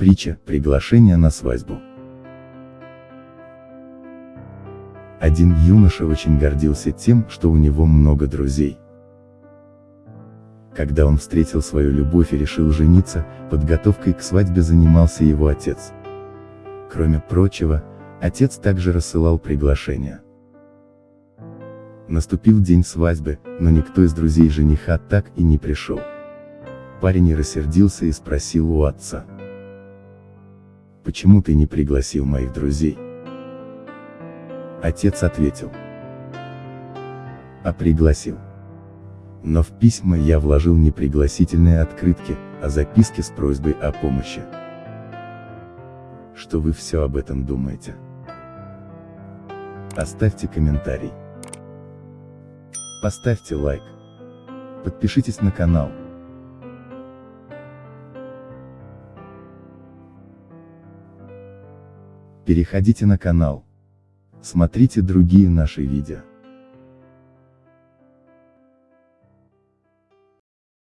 Притча «Приглашение на свадьбу». Один юноша очень гордился тем, что у него много друзей. Когда он встретил свою любовь и решил жениться, подготовкой к свадьбе занимался его отец. Кроме прочего, отец также рассылал приглашения. Наступил день свадьбы, но никто из друзей жениха так и не пришел. Парень рассердился и спросил у отца. Почему ты не пригласил моих друзей? Отец ответил. А пригласил. Но в письма я вложил не пригласительные открытки, а записки с просьбой о помощи. Что вы все об этом думаете? Оставьте комментарий. Поставьте лайк. Подпишитесь на канал. Переходите на канал. Смотрите другие наши видео.